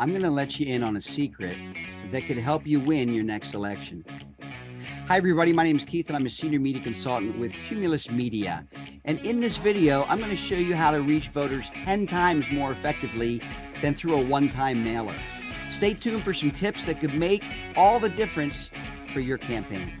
I'm going to let you in on a secret that could help you win your next election. Hi, everybody. My name is Keith, and I'm a senior media consultant with Cumulus Media. And in this video, I'm going to show you how to reach voters 10 times more effectively than through a one time mailer. Stay tuned for some tips that could make all the difference for your campaign.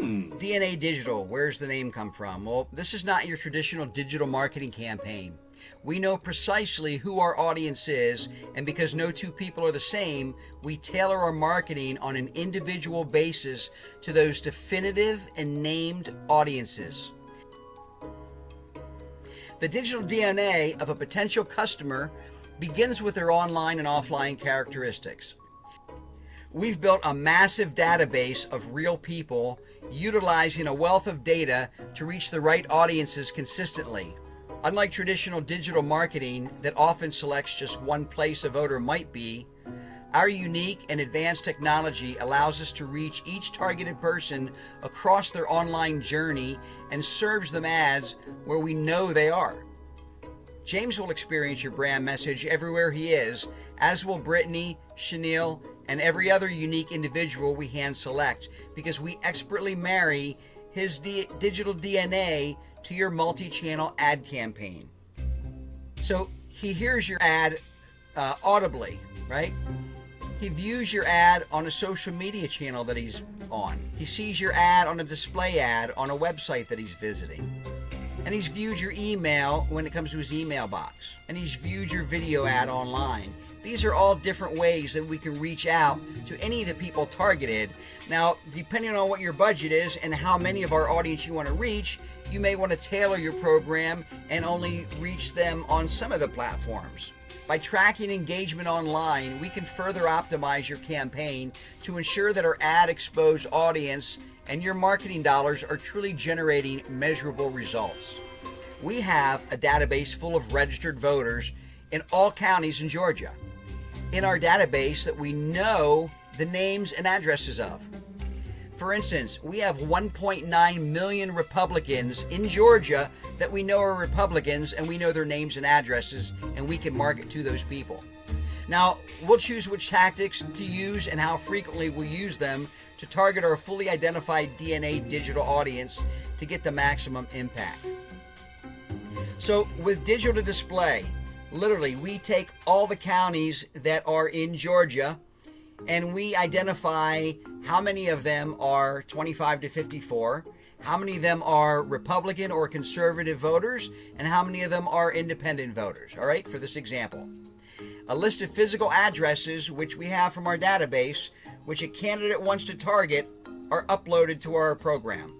Hmm. DNA Digital, where's the name come from? Well, this is not your traditional digital marketing campaign. We know precisely who our audience is, and because no two people are the same, we tailor our marketing on an individual basis to those definitive and named audiences. The digital DNA of a potential customer begins with their online and offline characteristics. We've built a massive database of real people utilizing a wealth of data to reach the right audiences consistently. Unlike traditional digital marketing that often selects just one place a voter might be, our unique and advanced technology allows us to reach each targeted person across their online journey and serves them ads where we know they are. James will experience your brand message everywhere he is, as will Brittany, Chenille, and every other unique individual we hand select because we expertly marry his digital DNA to your multi channel ad campaign. So he hears your ad uh, audibly, right? He views your ad on a social media channel that he's on. He sees your ad on a display ad on a website that he's visiting. And he's viewed your email when it comes to his email box. And he's viewed your video ad online. These are all different ways that we can reach out to any of the people targeted. Now, depending on what your budget is and how many of our audience you want to reach, you may want to tailor your program and only reach them on some of the platforms. By tracking engagement online, we can further optimize your campaign to ensure that our ad exposed audience and your marketing dollars are truly generating measurable results. We have a database full of registered voters in all counties in Georgia in our database that we know the names and addresses of. For instance, we have 1.9 million Republicans in Georgia that we know are Republicans and we know their names and addresses and we can market to those people. Now, we'll choose which tactics to use and how frequently we'll use them to target our fully identified DNA digital audience to get the maximum impact. So, with digital display, literally, we take all the counties that are in Georgia and we identify how many of them are 25 to 54, how many of them are Republican or conservative voters, and how many of them are independent voters. All right, for this example. A list of physical addresses, which we have from our database, which a candidate wants to target, are uploaded to our program.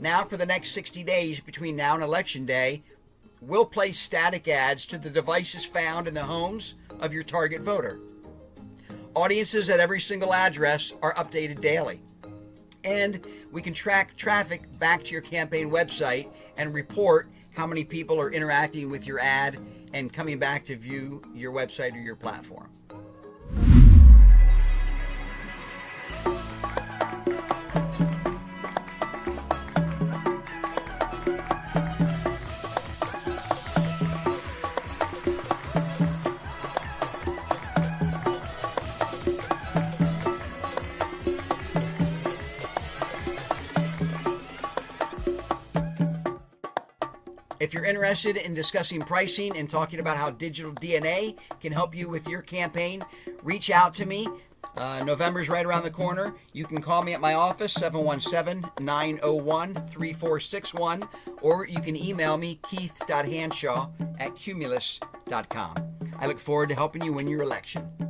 Now, for the next 60 days between now and Election Day, will place static ads to the devices found in the homes of your target voter. Audiences at every single address are updated daily. And we can track traffic back to your campaign website and report how many people are interacting with your ad and coming back to view your website or your platform. If you're interested in discussing pricing and talking about how digital DNA can help you with your campaign, reach out to me. Uh, November's right around the corner. You can call me at my office, 717 901 3461, or you can email me, keith.hanshaw at cumulus.com. I look forward to helping you win your election.